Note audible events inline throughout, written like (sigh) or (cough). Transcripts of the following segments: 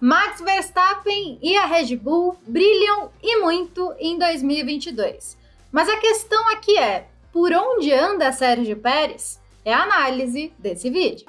Max Verstappen e a Red Bull brilham e muito em 2022. Mas a questão aqui é, por onde anda Sérgio Pérez? É a análise desse vídeo.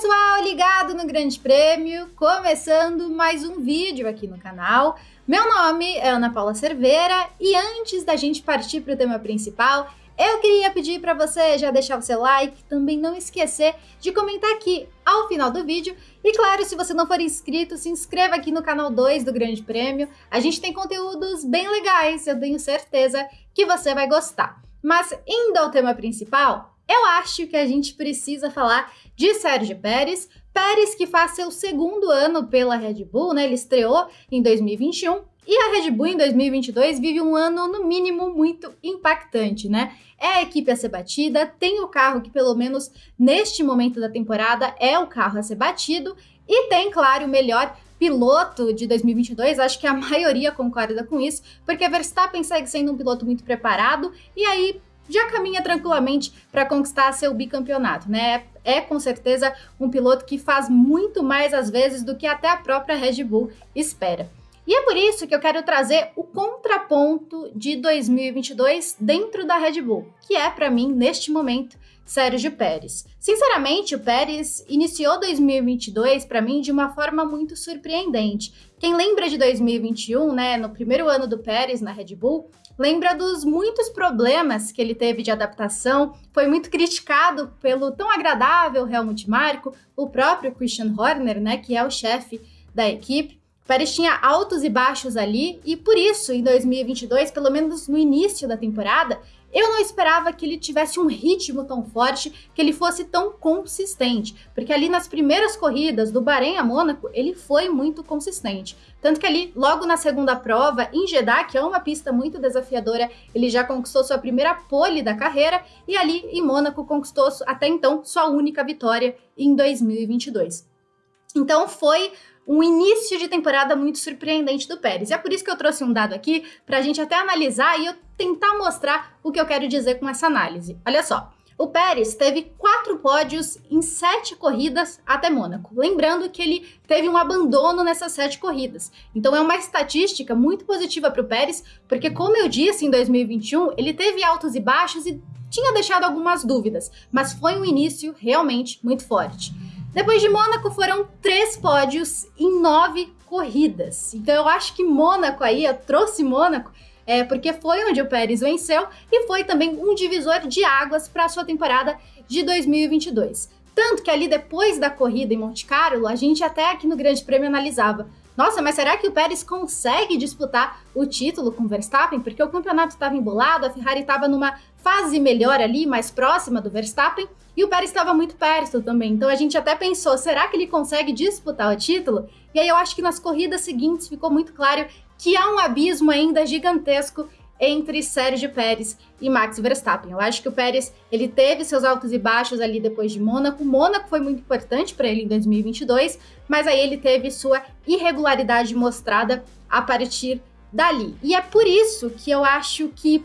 Pessoal, ligado no Grande Prêmio, começando mais um vídeo aqui no canal. Meu nome é Ana Paula Cerveira e antes da gente partir para o tema principal, eu queria pedir para você já deixar o seu like, também não esquecer de comentar aqui ao final do vídeo. E claro, se você não for inscrito, se inscreva aqui no canal 2 do Grande Prêmio. A gente tem conteúdos bem legais, eu tenho certeza que você vai gostar. Mas indo ao tema principal, eu acho que a gente precisa falar de Sérgio Pérez, Pérez que faz seu segundo ano pela Red Bull, né? Ele estreou em 2021 e a Red Bull em 2022 vive um ano no mínimo muito impactante, né? É a equipe a ser batida, tem o carro que pelo menos neste momento da temporada é o carro a ser batido e tem, claro, o melhor piloto de 2022, acho que a maioria concorda com isso, porque Verstappen segue sendo um piloto muito preparado e aí já caminha tranquilamente para conquistar seu bicampeonato, né? É com certeza um piloto que faz muito mais às vezes do que até a própria Red Bull espera. E é por isso que eu quero trazer o contraponto de 2022 dentro da Red Bull, que é para mim neste momento Sérgio Pérez. Sinceramente, o Pérez iniciou 2022 para mim de uma forma muito surpreendente. Quem lembra de 2021, né, no primeiro ano do Pérez na Red Bull, lembra dos muitos problemas que ele teve de adaptação, foi muito criticado pelo tão agradável Helmut Marko, o próprio Christian Horner, né, que é o chefe da equipe. Pérez tinha altos e baixos ali e por isso, em 2022, pelo menos no início da temporada, eu não esperava que ele tivesse um ritmo tão forte, que ele fosse tão consistente, porque ali nas primeiras corridas do Bahrein a Mônaco, ele foi muito consistente. Tanto que ali, logo na segunda prova, em Jeddah, que é uma pista muito desafiadora, ele já conquistou sua primeira pole da carreira e ali em Mônaco conquistou até então sua única vitória em 2022. Então foi um início de temporada muito surpreendente do Pérez. E é por isso que eu trouxe um dado aqui para a gente até analisar e eu tentar mostrar o que eu quero dizer com essa análise. Olha só. O Pérez teve quatro pódios em sete corridas até Mônaco. Lembrando que ele teve um abandono nessas sete corridas. Então é uma estatística muito positiva para o Pérez, porque, como eu disse, em 2021 ele teve altos e baixos e tinha deixado algumas dúvidas, mas foi um início realmente muito forte. Depois de Mônaco, foram três pódios em nove corridas. Então eu acho que Mônaco aí, eu trouxe Mônaco, é, porque foi onde o Pérez venceu e foi também um divisor de águas para a sua temporada de 2022. Tanto que ali depois da corrida em Monte Carlo, a gente até aqui no Grande Prêmio analisava nossa, mas será que o Pérez consegue disputar o título com o Verstappen? Porque o campeonato estava embolado, a Ferrari estava numa fase melhor ali, mais próxima do Verstappen, e o Pérez estava muito perto também. Então a gente até pensou, será que ele consegue disputar o título? E aí eu acho que nas corridas seguintes ficou muito claro que há um abismo ainda gigantesco entre Sérgio Pérez e Max Verstappen. Eu acho que o Pérez ele teve seus altos e baixos ali depois de Mônaco. Mônaco foi muito importante para ele em 2022, mas aí ele teve sua irregularidade mostrada a partir dali. E é por isso que eu acho que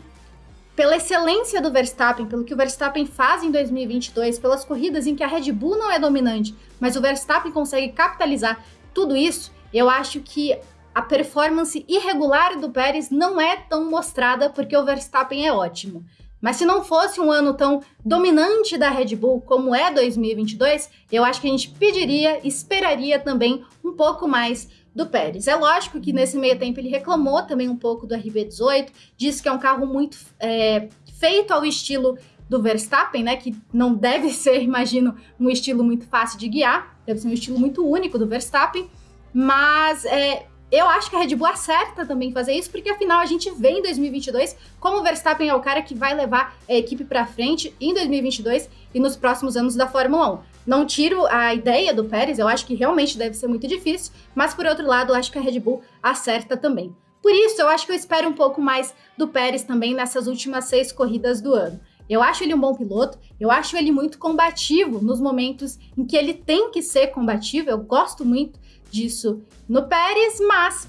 pela excelência do Verstappen, pelo que o Verstappen faz em 2022, pelas corridas em que a Red Bull não é dominante, mas o Verstappen consegue capitalizar tudo isso, eu acho que a performance irregular do Pérez não é tão mostrada porque o Verstappen é ótimo. Mas se não fosse um ano tão dominante da Red Bull como é 2022, eu acho que a gente pediria, esperaria também um pouco mais do Pérez. É lógico que nesse meio tempo ele reclamou também um pouco do RB18, disse que é um carro muito é, feito ao estilo do Verstappen, né? Que não deve (laughs) ser, imagino, um estilo muito fácil de guiar, deve ser um estilo muito único do Verstappen, mas é, eu acho que a Red Bull acerta também fazer isso, porque afinal a gente vê em 2022 como o Verstappen é o cara que vai levar a equipe para frente em 2022 e nos próximos anos da Fórmula 1. Não tiro a ideia do Pérez, eu acho que realmente deve ser muito difícil, mas por outro lado, eu acho que a Red Bull acerta também. Por isso, eu acho que eu espero um pouco mais do Pérez também nessas últimas seis corridas do ano. Eu acho ele um bom piloto, eu acho ele muito combativo nos momentos em que ele tem que ser combativo, eu gosto muito disso no Pérez, mas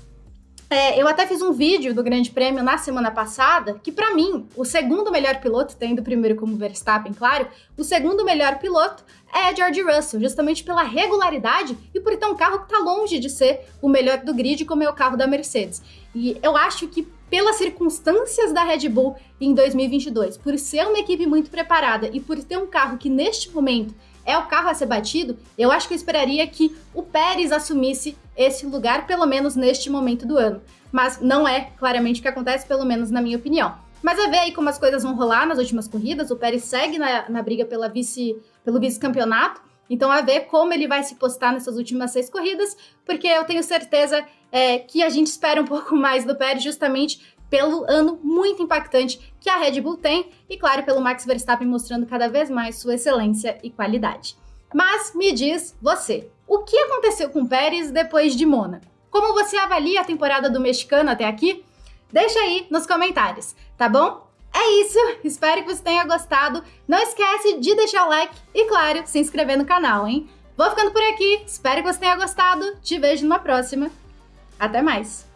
É, eu até fiz um vídeo do Grande Prêmio na semana passada, que para mim, o segundo melhor piloto, tendo o primeiro como Verstappen, claro, o segundo melhor piloto é George Russell, justamente pela regularidade e por ter um carro que está longe de ser o melhor do grid, como é o carro da Mercedes. E eu acho que pelas circunstâncias da Red Bull em 2022, por ser uma equipe muito preparada e por ter um carro que neste momento é o carro a ser batido, eu acho que eu esperaria que o Pérez assumisse esse lugar, pelo menos neste momento do ano. Mas não é claramente o que acontece, pelo menos na minha opinião. Mas a ver aí como as coisas vão rolar nas últimas corridas, o Pérez segue na, na briga pela vice, pelo vice-campeonato, então a ver como ele vai se postar nessas últimas seis corridas, porque eu tenho certeza é, que a gente espera um (laughs) pouco mais do Pérez justamente pelo ano muito impactante que a Red Bull tem e, claro, pelo Max Verstappen mostrando cada vez mais sua excelência e qualidade. Mas me diz você, o que aconteceu com o Pérez depois de Mônaco? Como você avalia a temporada do mexicano até aqui? Deixa aí nos comentários, tá bom? É isso, espero que você tenha gostado. Não esquece de deixar o like e, claro, se inscrever no canal, hein? Vou ficando por aqui, espero que você tenha gostado. Te vejo numa próxima. Até mais!